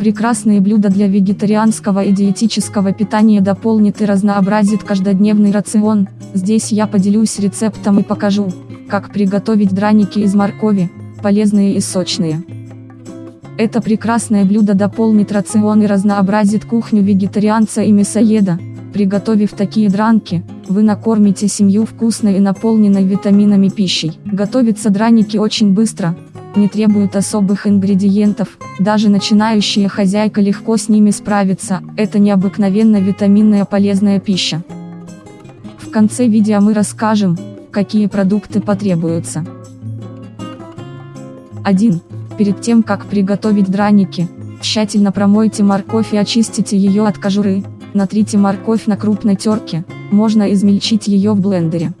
Прекрасные блюда для вегетарианского и диетического питания дополнит и разнообразит каждодневный рацион. Здесь я поделюсь рецептом и покажу, как приготовить драники из моркови, полезные и сочные. Это прекрасное блюдо дополнит рацион и разнообразит кухню вегетарианца и мясоеда. Приготовив такие дранки, вы накормите семью вкусной и наполненной витаминами пищей. Готовятся драники очень быстро, не требуют особых ингредиентов, даже начинающая хозяйка легко с ними справится, это необыкновенно витаминная полезная пища. В конце видео мы расскажем, какие продукты потребуются. 1. Перед тем как приготовить драники, тщательно промойте морковь и очистите ее от кожуры, натрите морковь на крупной терке, можно измельчить ее в блендере.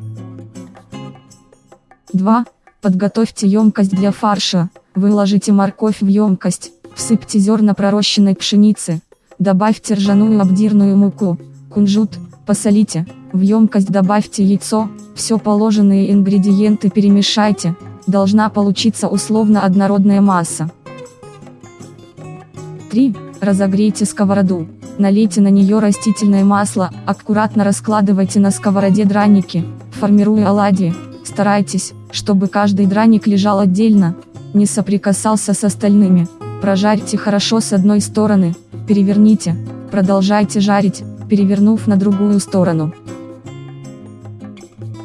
2. Подготовьте емкость для фарша, выложите морковь в емкость, всыпьте зерна пророщенной пшеницы, добавьте ржаную обдирную муку, кунжут, посолите, в емкость добавьте яйцо, все положенные ингредиенты перемешайте, должна получиться условно однородная масса. 3. Разогрейте сковороду, налейте на нее растительное масло, аккуратно раскладывайте на сковороде драники, формируя оладьи, старайтесь, чтобы каждый драник лежал отдельно, не соприкасался с остальными. Прожарьте хорошо с одной стороны, переверните, продолжайте жарить, перевернув на другую сторону.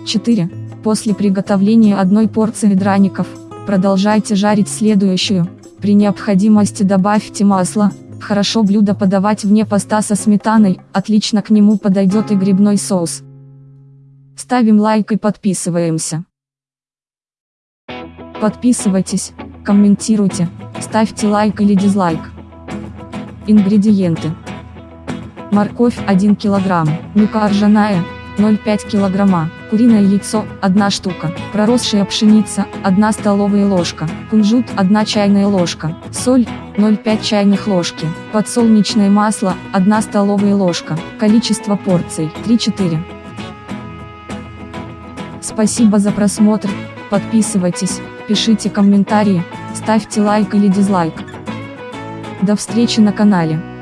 4. После приготовления одной порции драников, продолжайте жарить следующую, при необходимости добавьте масло, хорошо блюдо подавать вне поста со сметаной, отлично к нему подойдет и грибной соус. Ставим лайк и подписываемся. Подписывайтесь, комментируйте, ставьте лайк или дизлайк. Ингредиенты. Морковь 1 кг, мука ржаная 0,5 кг, куриное яйцо 1 штука, проросшая пшеница 1 столовая ложка, кунжут 1 чайная ложка, соль 0,5 чайных ложки, подсолнечное масло 1 столовая ложка, количество порций 3-4. Спасибо за просмотр, подписывайтесь, пишите комментарии, ставьте лайк или дизлайк. До встречи на канале.